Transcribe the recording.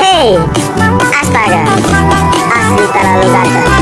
Hei, astaga, asli terlalu gacor.